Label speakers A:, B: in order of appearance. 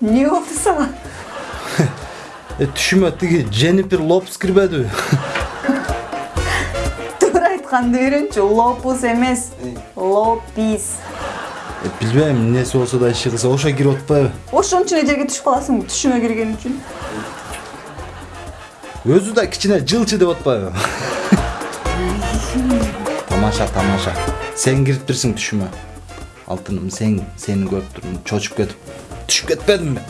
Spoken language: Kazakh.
A: эмне болду сага
B: Э, түшүмө тиги Дженнифер Лопес кирбедиби?
A: туура айтканды үйрөнчү лопус эмес лопис
B: Билбейм, эмнеси болсо да иши кылса ошо кирип атпайбы?
A: эле жерге түшүп каласыңбы түшүңө кирген үчүн
B: Өзү да кичине жылчы деп атпайбы? тамаша, тамаша. Сен кириптирсиң түшүмө. Алтыным, сен сени көрүп турдум, чочуп кетип. Түшүп кетпедимби?